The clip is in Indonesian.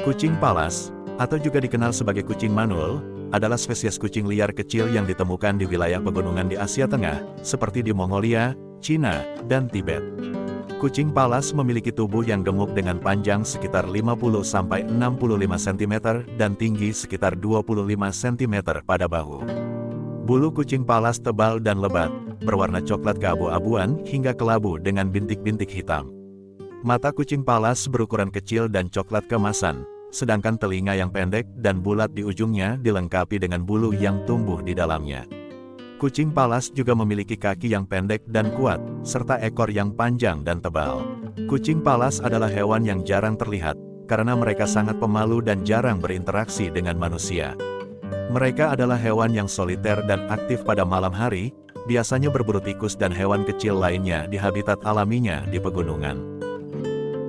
Kucing palas, atau juga dikenal sebagai kucing manul, adalah spesies kucing liar kecil yang ditemukan di wilayah pegunungan di Asia Tengah, seperti di Mongolia, Cina, dan Tibet. Kucing palas memiliki tubuh yang gemuk dengan panjang sekitar 50-65 cm dan tinggi sekitar 25 cm pada bahu. Bulu kucing palas tebal dan lebat, berwarna coklat keabu-abuan hingga kelabu dengan bintik-bintik hitam. Mata kucing palas berukuran kecil dan coklat kemasan, sedangkan telinga yang pendek dan bulat di ujungnya dilengkapi dengan bulu yang tumbuh di dalamnya. Kucing palas juga memiliki kaki yang pendek dan kuat, serta ekor yang panjang dan tebal. Kucing palas adalah hewan yang jarang terlihat, karena mereka sangat pemalu dan jarang berinteraksi dengan manusia. Mereka adalah hewan yang soliter dan aktif pada malam hari, biasanya berburu tikus dan hewan kecil lainnya di habitat alaminya di pegunungan.